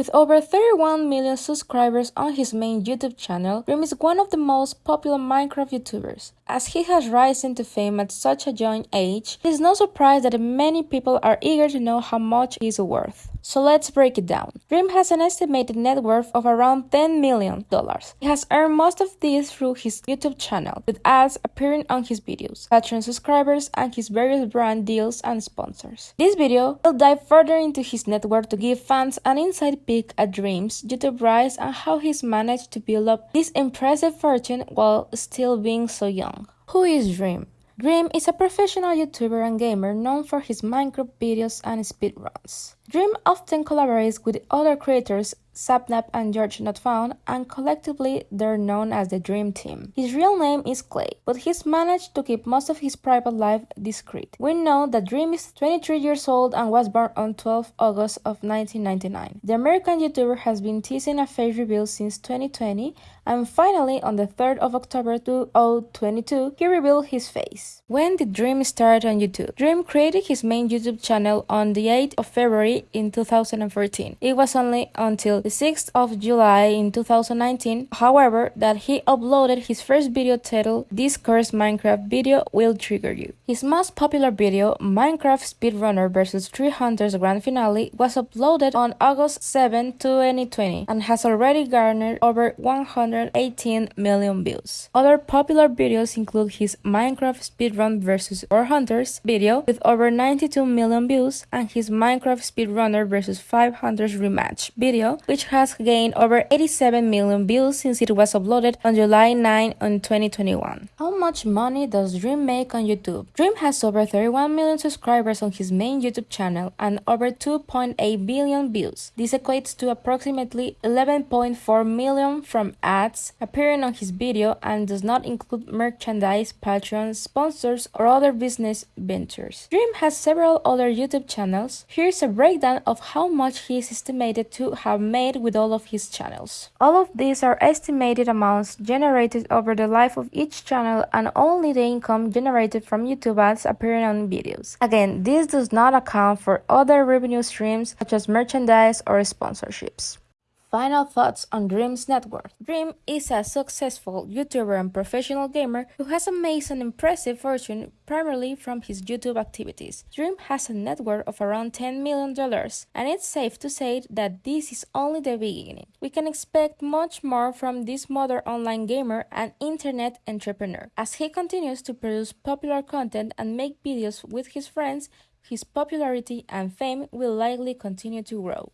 With over 31 million subscribers on his main YouTube channel, Dream is one of the most popular Minecraft YouTubers. As he has risen to fame at such a young age, it is no surprise that many people are eager to know how much he is worth. So let's break it down. Dream has an estimated net worth of around $10 million. He has earned most of this through his YouTube channel, with ads appearing on his videos, Patreon subscribers, and his various brand deals and sponsors. This video will dive further into his net worth to give fans an inside peek at Dream's YouTube rise and how he's managed to build up this impressive fortune while still being so young. Who is Dream? Dream is a professional YouTuber and gamer known for his Minecraft videos and speedruns. Dream often collaborates with other creators Sapnap and George Not Found, and collectively they're known as the Dream Team. His real name is Clay, but he's managed to keep most of his private life discreet. We know that Dream is 23 years old and was born on 12 August of 1999. The American YouTuber has been teasing a face reveal since 2020, and finally on the 3rd of October 2022, he revealed his face. When did Dream start on YouTube? Dream created his main YouTube channel on the 8th of February in 2014. It was only until the 6th of July in 2019, however, that he uploaded his first video titled This Cursed Minecraft Video Will Trigger You. His most popular video, Minecraft Speedrunner vs 3 Hunters Grand Finale, was uploaded on August 7, 2020 and has already garnered over 118 million views. Other popular videos include his Minecraft Speedrun vs 4 Hunters video with over 92 million views and his Minecraft Speedrunner vs 5 Hunters rematch video which has gained over 87 million views since it was uploaded on July 9 on 2021. How much money does Dream make on YouTube? Dream has over 31 million subscribers on his main YouTube channel and over 2.8 billion views. This equates to approximately 11.4 million from ads appearing on his video and does not include merchandise, Patreon, sponsors, or other business ventures. Dream has several other YouTube channels. Here's a breakdown of how much he is estimated to have made made with all of his channels. All of these are estimated amounts generated over the life of each channel and only the income generated from YouTube ads appearing on videos. Again, this does not account for other revenue streams such as merchandise or sponsorships. Final thoughts on Dream's net worth. Dream is a successful YouTuber and professional gamer who has amassed an impressive fortune primarily from his YouTube activities. Dream has a net worth of around $10 million, and it's safe to say that this is only the beginning. We can expect much more from this modern online gamer and internet entrepreneur. As he continues to produce popular content and make videos with his friends, his popularity and fame will likely continue to grow.